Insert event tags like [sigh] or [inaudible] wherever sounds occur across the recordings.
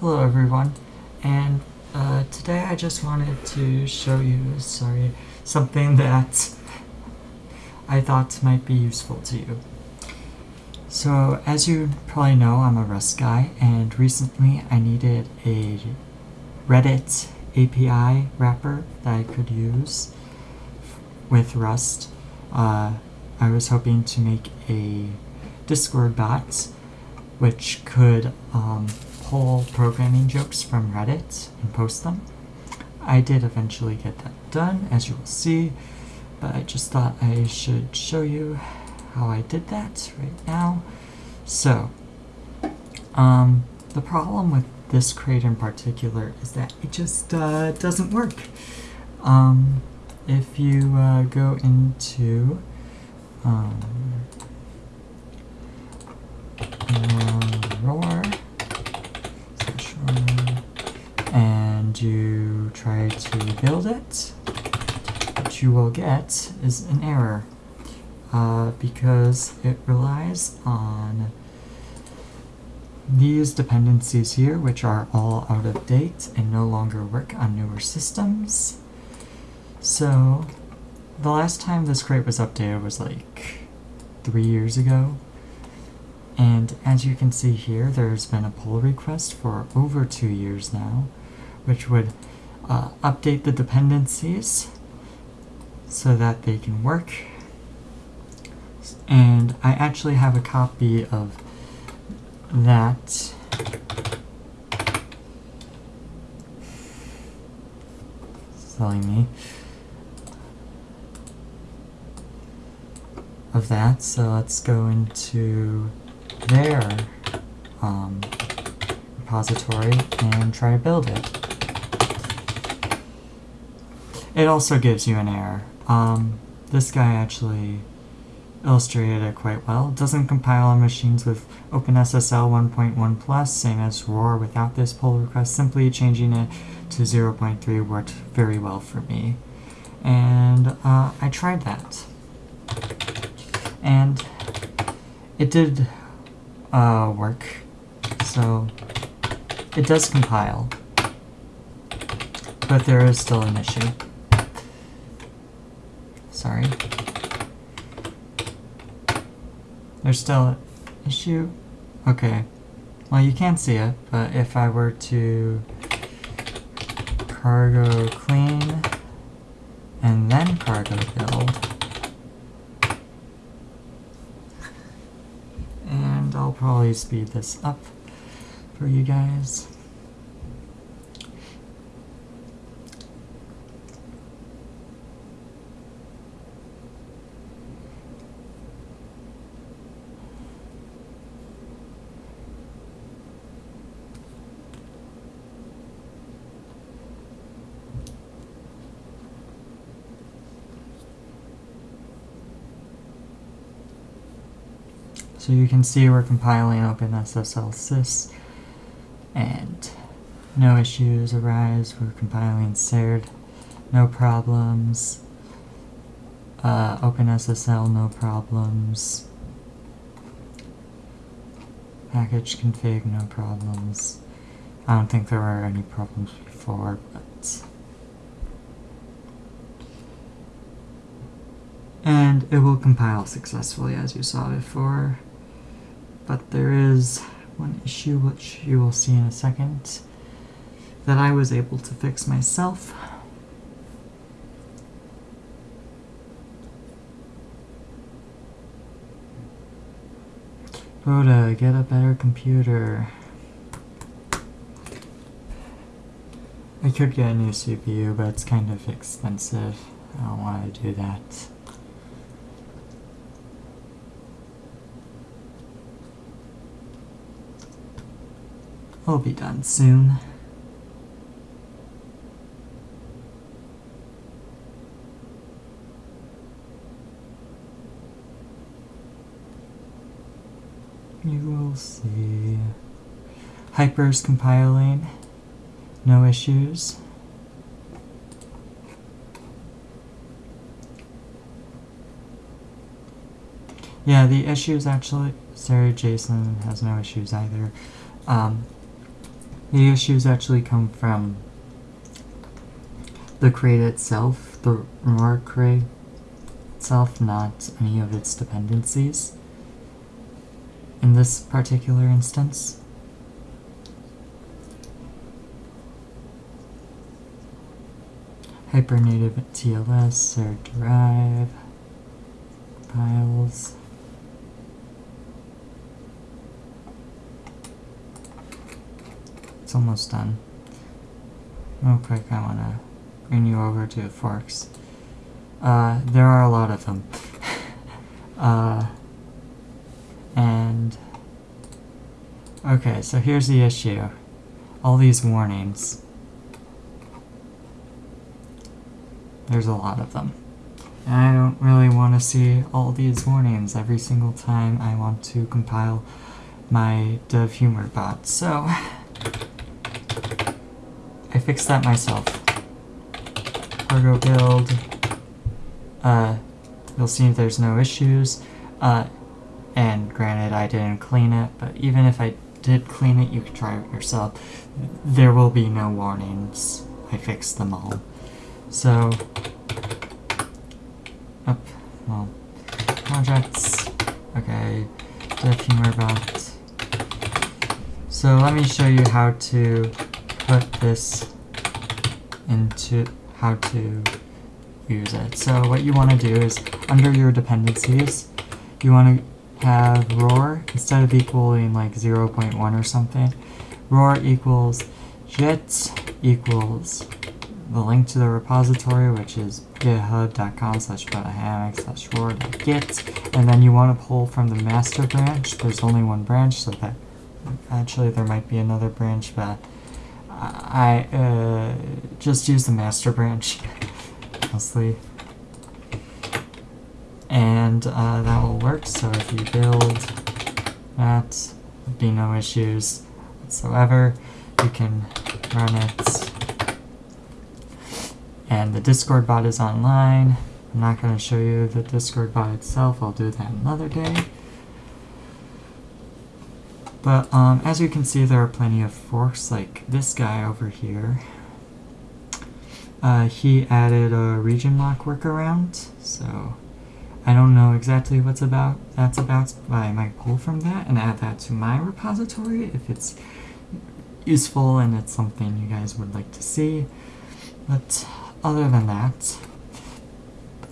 Hello everyone, and uh, today I just wanted to show you, sorry, something [laughs] that I thought might be useful to you. So as you probably know, I'm a Rust guy, and recently I needed a Reddit API wrapper that I could use with Rust. Uh, I was hoping to make a Discord bot which could um, pull programming jokes from Reddit and post them. I did eventually get that done, as you will see, but I just thought I should show you how I did that right now. So, um, the problem with this crate in particular is that it just uh, doesn't work. Um, if you uh, go into um, rawr, and you try to build it, what you will get is an error uh, because it relies on these dependencies here, which are all out of date and no longer work on newer systems. So, the last time this crate was updated was like three years ago. And as you can see here, there's been a pull request for over two years now, which would uh, update the dependencies so that they can work. And I actually have a copy of that. Silly me. Of that so let's go into their um, repository and try to build it it also gives you an error um, this guy actually illustrated it quite well. It doesn't compile on machines with OpenSSL 1.1 plus, same as rawr without this pull request. Simply changing it to 0.3 worked very well for me. And uh, I tried that. And it did uh, work. So it does compile. But there is still an issue. Sorry. There's still an issue? Okay. Well, you can't see it, but if I were to cargo clean and then cargo build, and I'll probably speed this up for you guys. So you can see we're compiling OpenSSL sys and no issues arise. We're compiling serde, no problems. Uh, OpenSSL, no problems. Package config, no problems. I don't think there were any problems before, but... And it will compile successfully as you saw before but there is one issue which you will see in a second that I was able to fix myself. Rhoda, get a better computer. I could get a new CPU, but it's kind of expensive. I don't want to do that. We'll be done soon. You will see. Hyper's compiling. No issues. Yeah, the issues actually, sorry, Jason has no issues either. Um, The issues actually come from the crate itself, the rawr crate itself, not any of its dependencies. In this particular instance. Hypernative TLS or Drive It's almost done. Real quick, I want to bring you over to Forks. Uh, there are a lot of them. [laughs] uh, and, okay, so here's the issue. All these warnings. There's a lot of them. And I don't really want to see all these warnings every single time I want to compile my dev humor bot. So, [laughs] I fixed that myself. Cargo build. Uh, you'll see if there's no issues. Uh, and granted, I didn't clean it, but even if I did clean it, you can try it yourself. There will be no warnings. I fixed them all. So, up, well, projects, okay, dev humor bot. So let me show you how to put this into how to use it. So what you want to do is, under your dependencies, you want to have rawr, instead of equaling like 0.1 or something, rawr equals git equals the link to the repository, which is github.com slash hammock slash rawr.git, and then you want to pull from the master branch. There's only one branch, so that actually there might be another branch, but I uh, just use the master branch [laughs] mostly. And uh, that will work, so if you build that, be no issues whatsoever. You can run it and the Discord bot is online. I'm not going to show you the Discord bot itself, I'll do that another day. But um, as you can see, there are plenty of forks, like this guy over here. Uh, he added a region lock workaround, so I don't know exactly what's about that's about, but I might pull from that and add that to my repository if it's useful and it's something you guys would like to see. But other than that,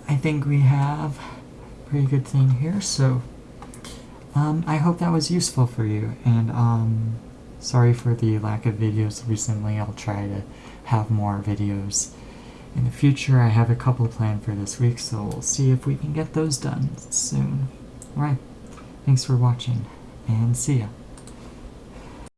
I think we have a pretty good thing here, so um, I hope that was useful for you, and um, sorry for the lack of videos recently, I'll try to have more videos in the future. I have a couple planned for this week, so we'll see if we can get those done soon. Alright, thanks for watching, and see ya.